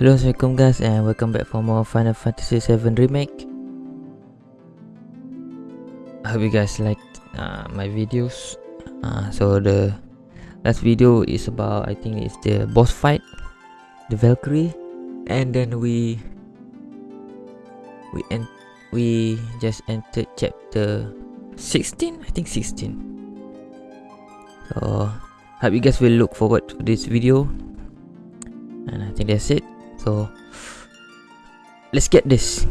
Hello assalamualaikum guys and welcome back for more Final Fantasy 7 Remake. I hope you guys liked uh, my videos. Uh, So the last video is about I think it's the boss fight The Valkyrie And then we We en we just entered chapter 16 I think 16 So hope you guys will look forward to this video. And I think that's it so let's get this.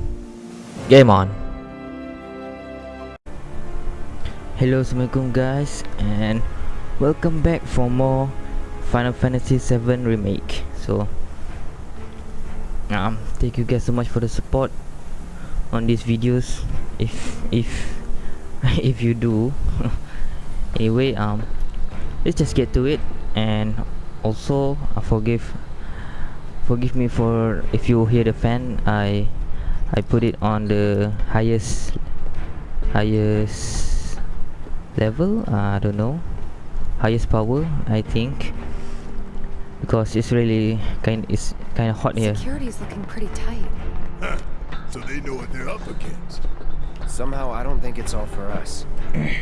Game on. Hello assalamualaikum guys and welcome back for more final fantasy 7 remake. So um thank you guys so much for the support on these videos. If if if you do. Anyway um let's just get to it. And also uh, forgive forgive me for if you hear the fan I I put it on the highest highest level uh, I don't know highest power I think because it's really kind it's kind of hot here Security's looking pretty tight. so they know what they're up against. Somehow, I don't think it's all for us.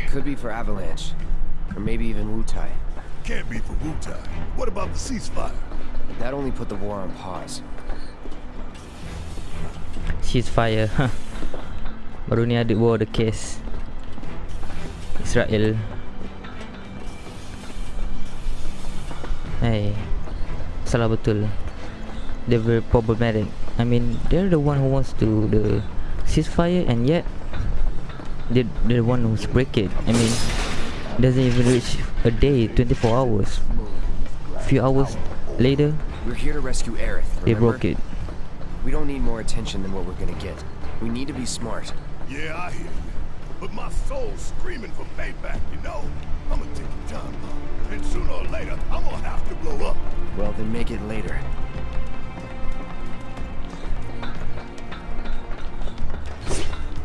Could be for Avalanche. Or maybe even Wutai. Can't be for Wutai. What about the ceasefire? That only put the war on pause. ceasefire baru ni ada war the case. Israel. Hey salah betul. They're very problematic. I mean they're the one who wants to the ceasefire and yet they they're the one who's break it. I mean doesn't even reach a day 24 hours. Few hours later We're here to rescue Aerith, they remember? broke it We don't need more attention than what we're gonna get. We need to be smart. Yeah, I hear you. But my soul's screaming for payback, you know? I'm gonna take your time, Mom. And sooner or later, I'm gonna have to blow up. Well, then make it later.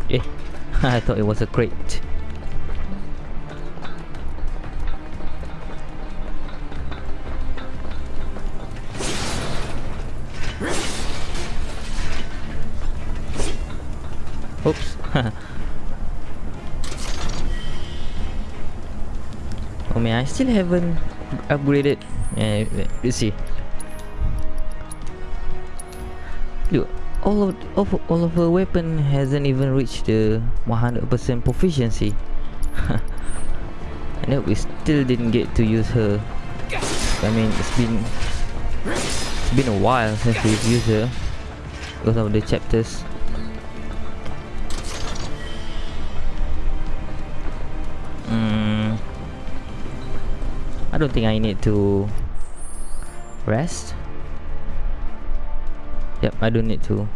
eh I thought it was a crate oh man, I still haven't upgraded. Yeah, let's see. Look, all of, of all of her weapon hasn't even reached the 100% proficiency. and then we still didn't get to use her. I mean, it's been it's been a while since we've used her because of the chapters. Mm, I don't think I need to rest. Yep, I don't need to.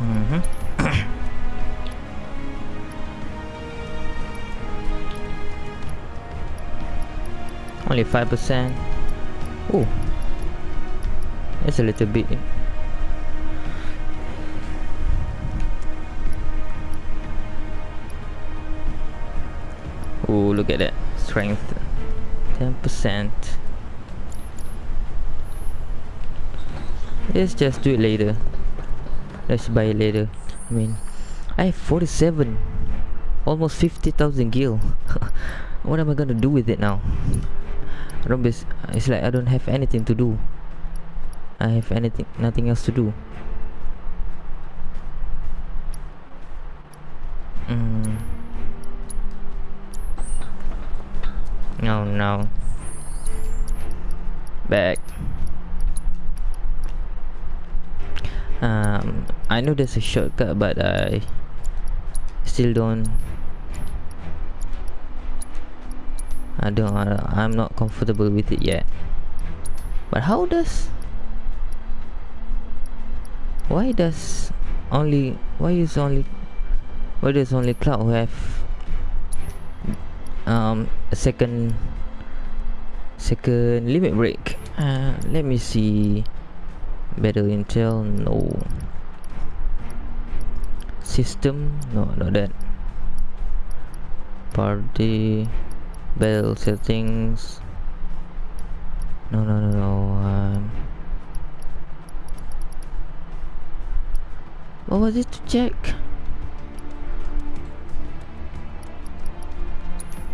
Mm -hmm. Only five percent. Oh, that's a little bit. Look at that strength, ten percent. Let's just do it later. Let's buy it later. I mean, I have 47. Almost 50,000 gil. what am I gonna do with it now? I don't it's like I don't have anything to do. I have anything, nothing else to do. No, no. Back. um, I know there's a shortcut but I still don't I don't uh, I'm not comfortable with it yet but how does why does only why is only why does only cloud have um a second second limit break. Uh, let me see. Better intel no. System no not that. Party bell settings. No, no, no, no. Um, what was it to check?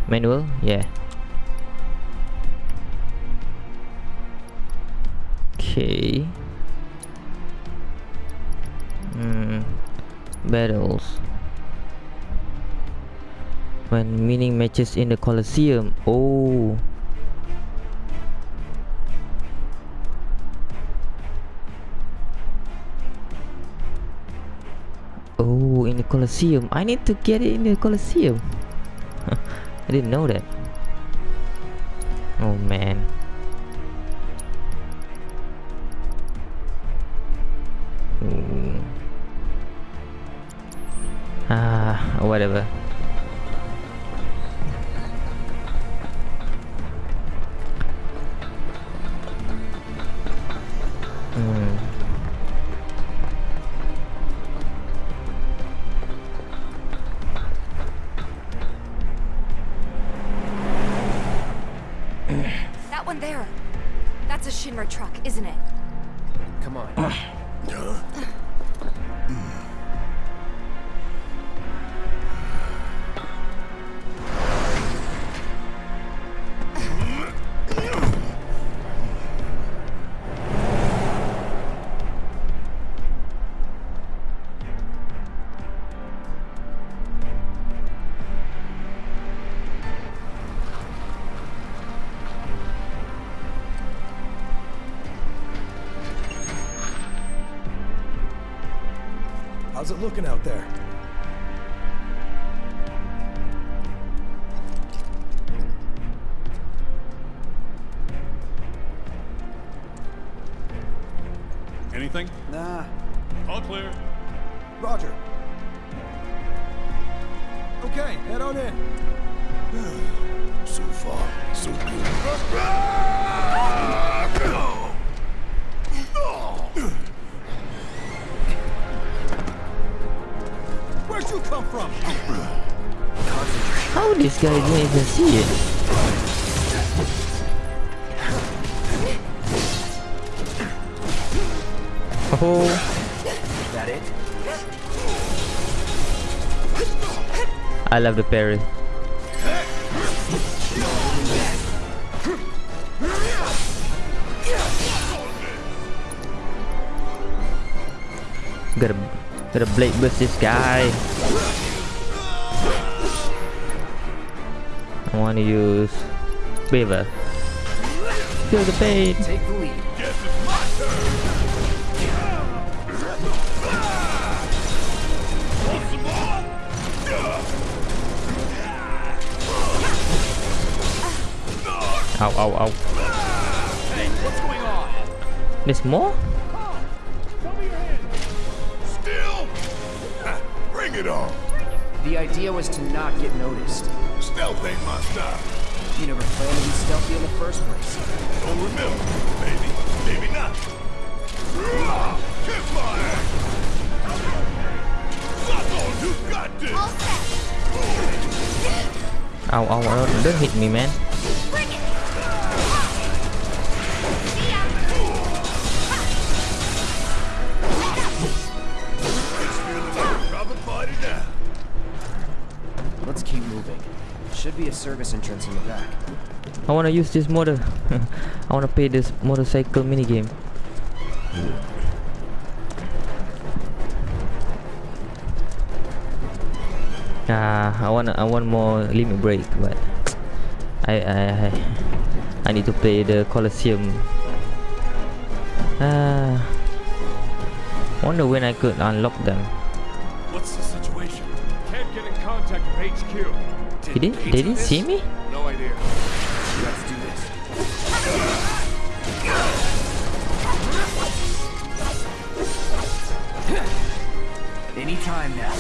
Manual? Yeah. Okay. Hmm. Battles. When winning matches in the Colosseum. Oh. Oh, in the Colosseum. I need to get it in the Colosseum. I didn't know that. Oh man. Ah, whatever. How's it looking out there? Anything? Nah. All clear. Roger. Okay, head on in. So far, so good. Ah! Ah! Where'd you come from? How this guy didn't even see it? Oh, That it? I love the parry. Gotta, gotta blade burst this guy. I wanna use Beaver. Feel the pain. Take the lead. Ow, ow, ow. What's going on? There's more? It on. The idea was to not get noticed. Stealth ain't my style. You never planned to be stealthy in the first place. Don't remember. Maybe, maybe not. Kiss my ass. Suck on, you got this. Ow, ow, ow. Don't hit me, man. Be a service entrance in the back. I wanna use this motor. I wanna play this motorcycle minigame. Ah, I want I want more limit break, but I I I, I need to play the Colosseum. Ah, wonder when I could unlock them. What's the situation? Can't get in contact with HQ. He did? They didn't see me? No idea. Let's do this. Anytime now.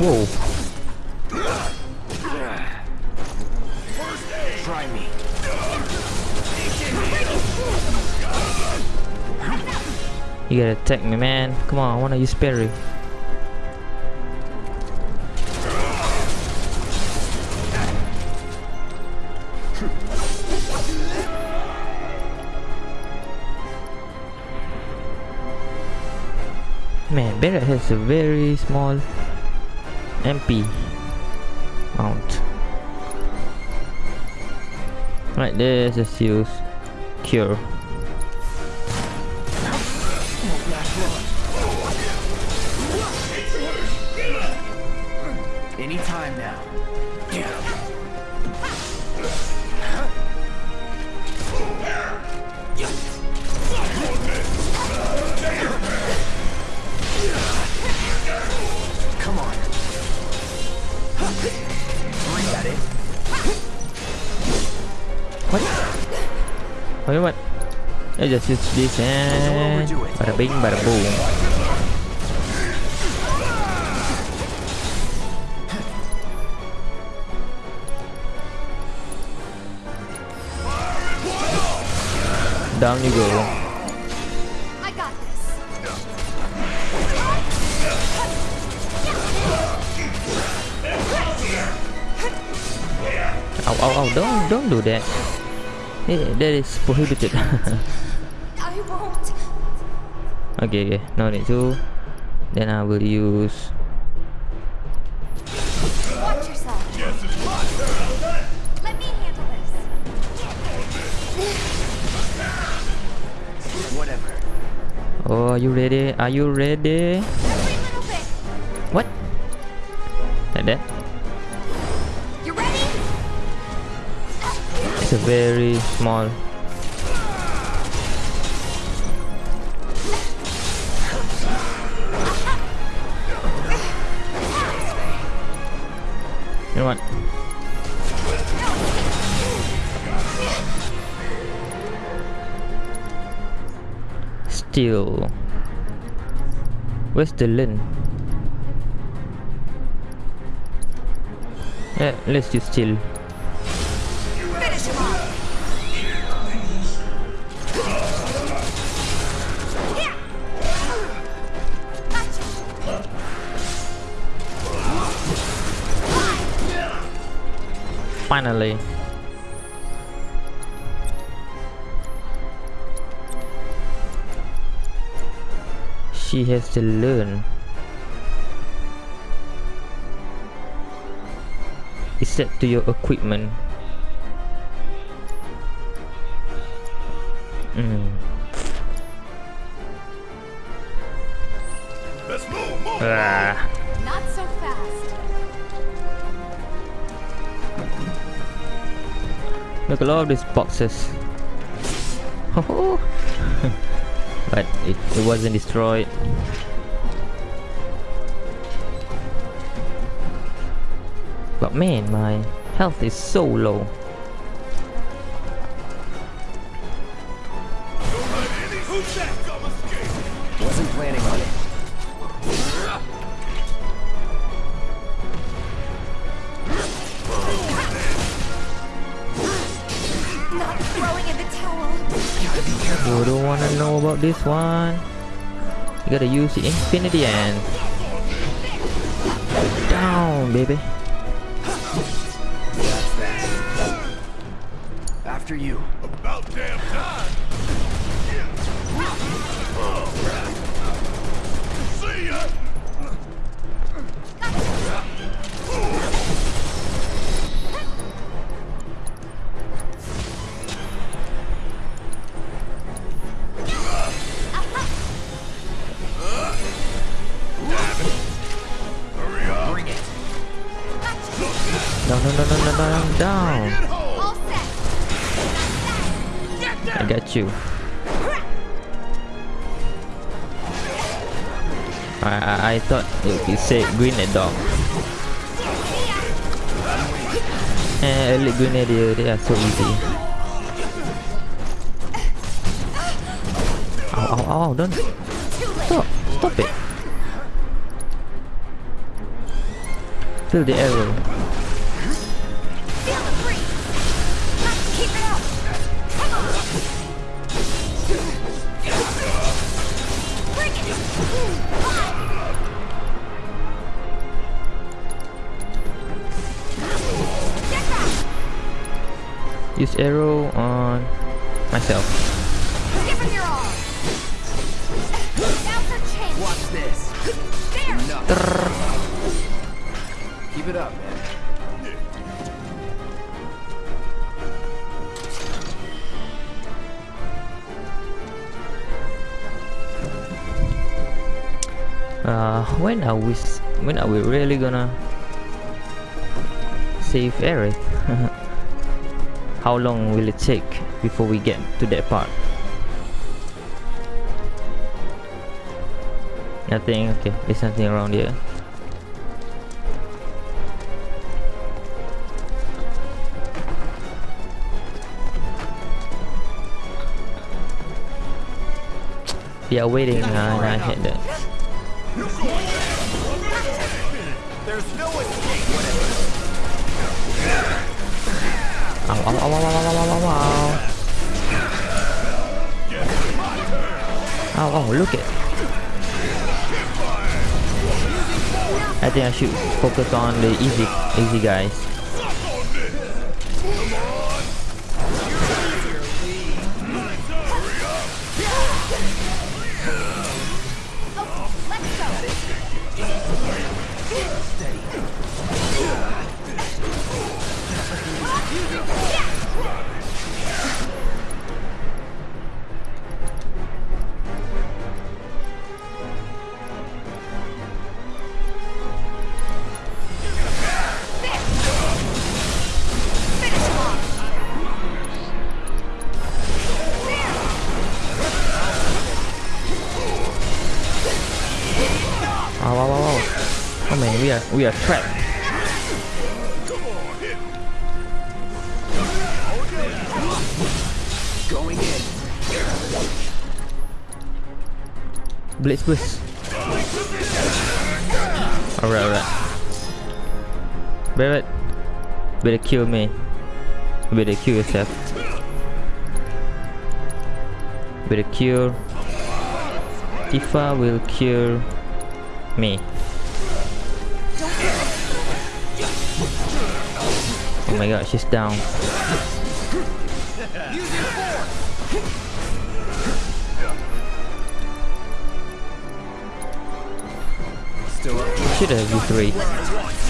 Whoa! Try me. You gotta attack me, man. Come on, I wanna use parry. Man, Barret has a very small MP mount. Right, there's a seal's cure. Anytime now. Come on. Oh, you know what? I just use this and bada bing, bada boom. Down you go. I got this. Ow, ow, ow, don't, don't do that. That is prohibited. I won't. okay, okay, no need to. Then I will use. Are you ready? Are you ready? Every little bit. What? Like that? You ready? It's a very small. You know what? Still. Where's the lens? Yeah, let's do still. Finish him off. Here. Gotcha. Finally. She has to learn. It's set to your equipment. Mm. Let's move, move. Ah. Not so fast. Look at all of these boxes. It, it wasn't destroyed. But man, my health is so low. Gotta infinity and down, baby. After you. About damn time. See ya. Down, down, down. Get home. All set. I got you. I, I, I thought it, said grenade dog. Eh, elite grenadier, they are so easy. Ow, ow, ow, don't. Stop, stop it. Feel the arrow. Use arrow on myself. Watch this. Keep it up, man. Uh, when are we? When are we really gonna save Aerith? How long will it take before we get to that part? Nothing. Okay, there's nothing around here. Are waiting. Uh, I hit that. There's no escape whatever. it Ow, ow, ow, ow, ow, ow, ow, ow. Ow, oh, look it. I think I should focus on the easy, easy guys. We are, trapped. Going in. Blitz boost. Alright, alright. Barret, better kill me. Better kill yourself. Better kill. Tifa will kill me. Oh my god, she's down. Should have V3. This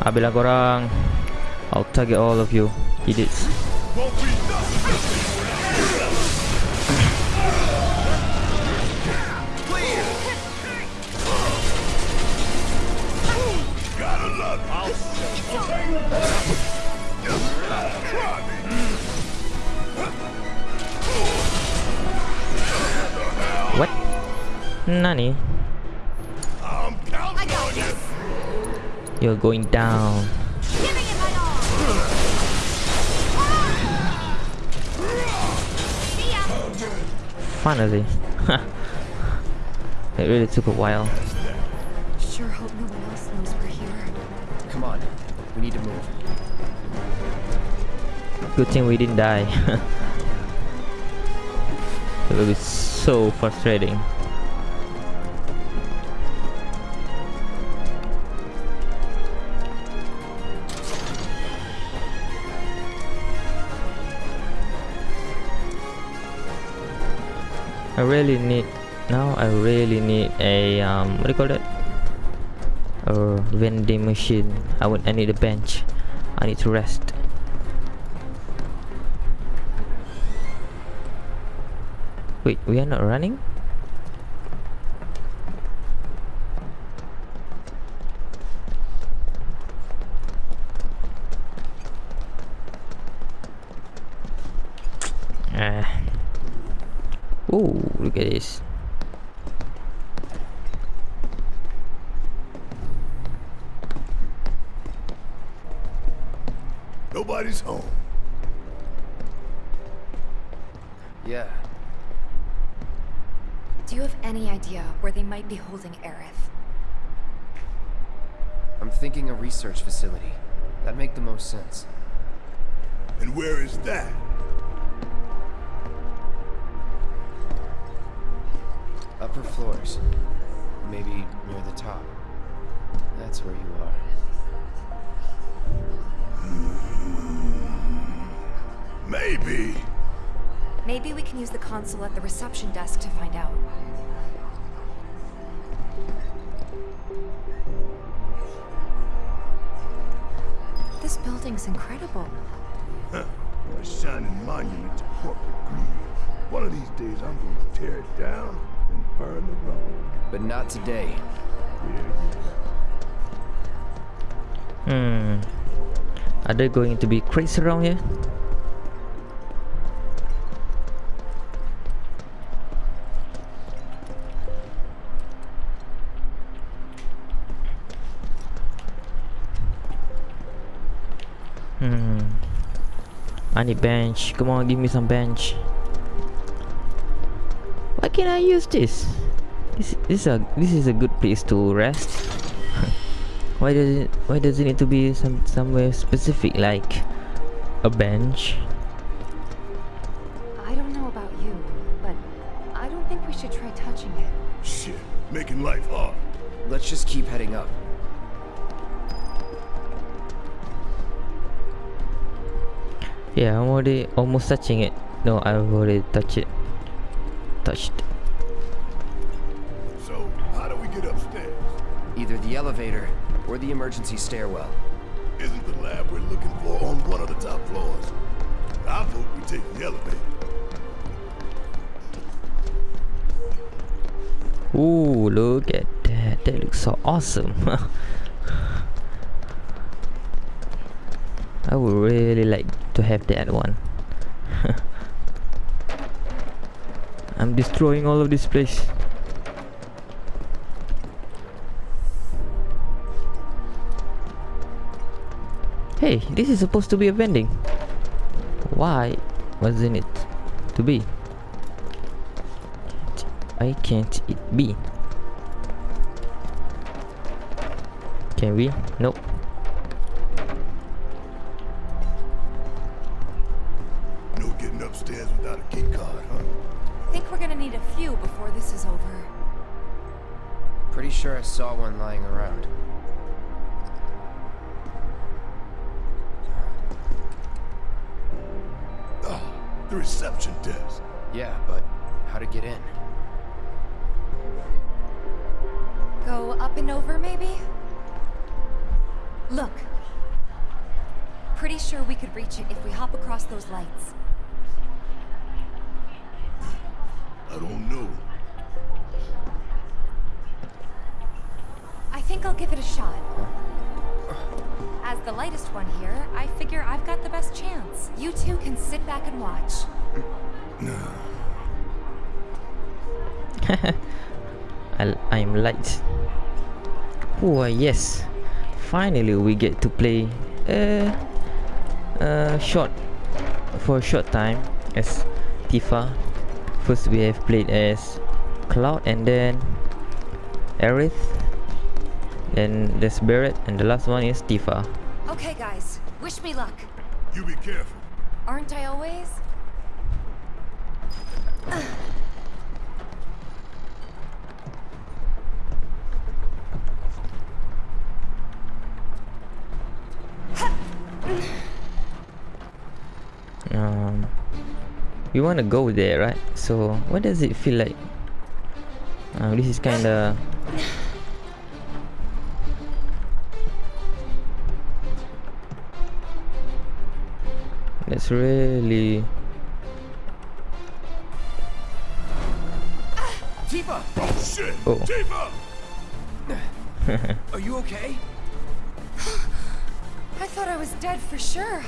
Habislah korang I'll target all of you Idiots What? Nani? I'm counting on you. You're going down. Giving it my all. See ya. Finally. it really took a while. Sure hope no one else knows we're here. Come on. We need to move. Good thing we didn't die. it will be so frustrating. I really need now I really need a um what do you call that? A vending machine. I would I need a bench. I need to rest. Wait, we are not running? Ah. Ooh, look at this. Nobody's home. Yeah. Do you have any idea where they might be holding Aerith? I'm thinking a research facility. That'd make the most sense. And where is that? Upper floors. Maybe near the top. That's where you are. Hmm. Maybe. Maybe we can use the console at the reception desk to find out. This building's incredible. Huh. A shining monument to corporate greed. One of these days, I'm going to tear it down and burn the rubble. But not today. Yeah, yeah. Hmm. Are they going to be crazy around here? Hmm. I need bench. Come on, give me some bench. Why can't I use this? This, this is a this is a good place to rest. why does it why does it need to be some somewhere specific like a bench? I don't know about you, but I don't think we should try touching it. Shit, making life hard. Let's just keep heading up. Yeah, I'm already almost touching it. No, I've already touched it. Touched. So, how do we get upstairs? Either the elevator or the emergency stairwell. Isn't the lab we're looking for on one of the top floors? I vote we take the elevator. Ooh, look at that. That looks so awesome. I would really like to have that one. I'm destroying all of this place. Hey, this is supposed to be a vending. Why wasn't it to be? Why can't it be? Can we? Nope. Sure I saw one lying around. Oh, the reception desk. Yeah, but how to get in? Go up and over, maybe? Look. Pretty sure we could reach it if we hop across those lights. Think I'll give it a shot. As the lightest one here, I figure I've got the best chance. You two can sit back and watch. I, I'm light. Oh yes, finally we get to play a uh, uh, short for a short time as Tifa. First we have played as Cloud and then Aerith. Then there's Barret and the last one is Tifa. Okay, guys, wish me luck. You be careful. Aren't I always? Um, we want to go there, right? So what does it feel like? Uh, this is kind of That's really Tifa! Oh, shit! Oh. Tifa! Are you okay? I thought I was dead for sure.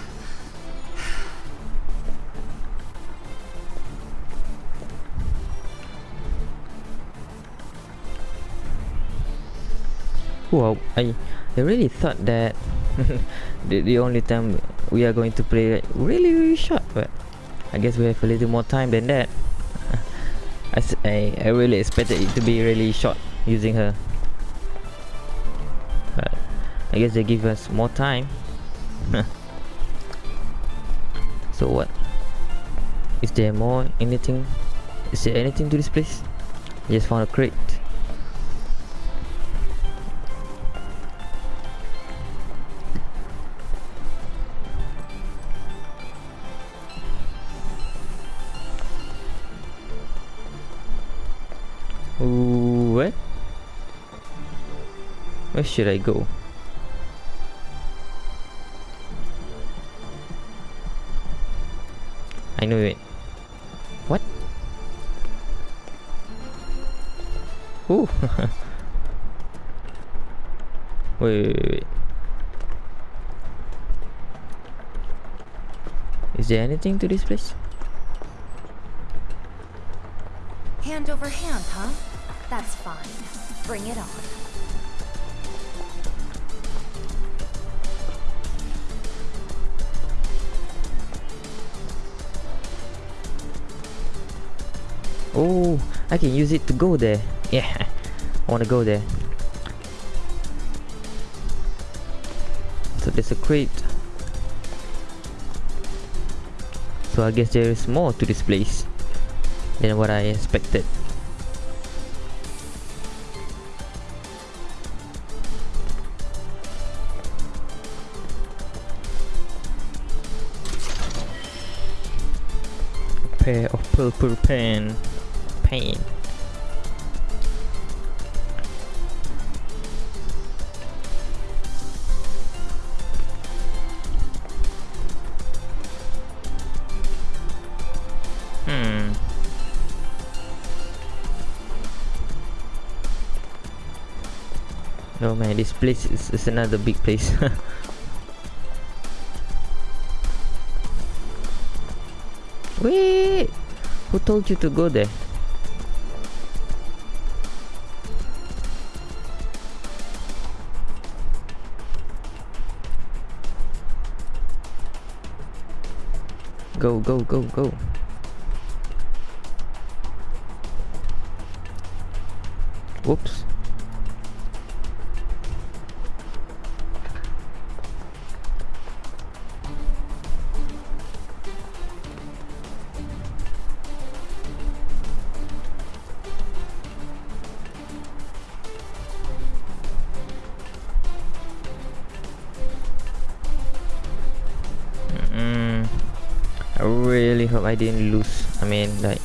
Wow, I, I really thought that the, the only time we are going to play really really short, but I guess we have a little more time than that. I, I really expected it to be really short using her. But I guess they give us more time. so what? Is there more anything? Is there anything to this place? I just found a crate. Where should I go? I know it. What? Ooh. wait, wait, wait. Is there anything to this place? Hand over hand, huh? That's fine. Bring it on. I can use it to go there. Yeah, I want to go there. So there's a crate. So I guess there is more to this place than what I expected. A pair of purple pen Hmm. Oh man, this place is, is another big place. Wait! Who told you to go there? Go, go, go, go. I didn't lose. I mean, like,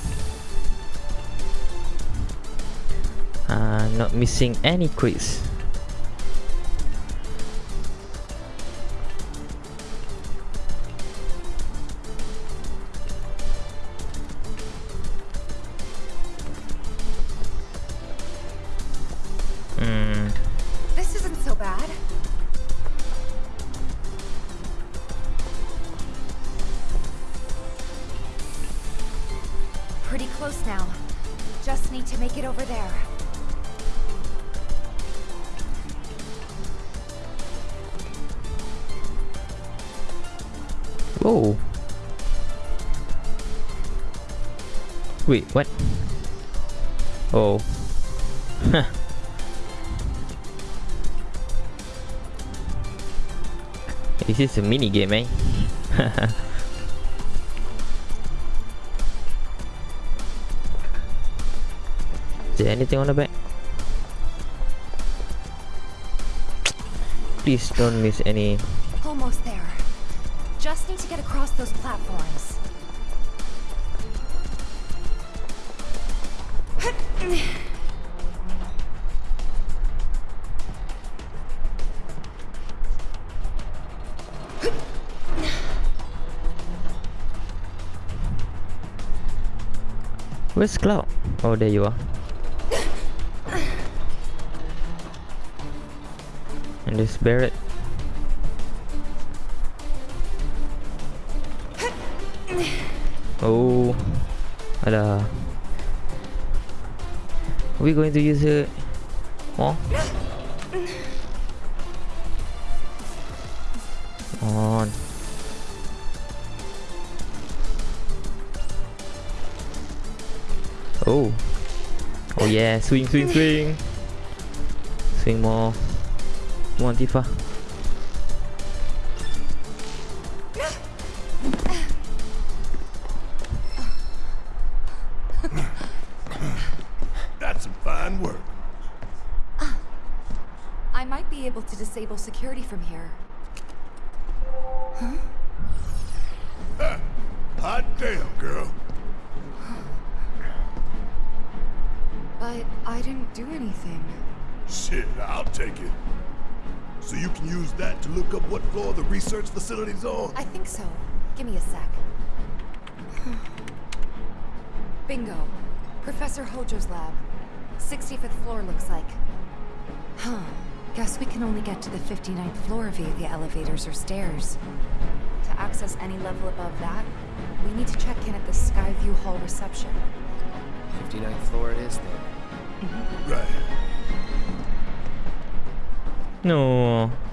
uh, not missing any quiz. Make it over there. whoa. Wait, what? Oh. This is a mini game, eh? Is there anything on the back? Please don't miss any. Almost there. Just need to get across those platforms. Where's Cloud? Oh, there you are. and this it. Oh, ada. Uh, are we going to use it? Oh. Come on. Oh. Oh yeah, swing, swing, swing. Swing more. Come on, Tifa. That's some fine work. I might be able to disable security from here. Huh? Hot damn, girl. But I didn't do anything. Shit, I'll take it. So you can use that to look up what floor the research facility's on? I think so. Give me a sec. Bingo. Professor Hojo's lab. 65th floor looks like. Huh. Guess we can only get to the 59th floor via the elevators or stairs. To access any level above that, we need to check in at the Skyview Hall reception. 59th floor it is then. Right. No.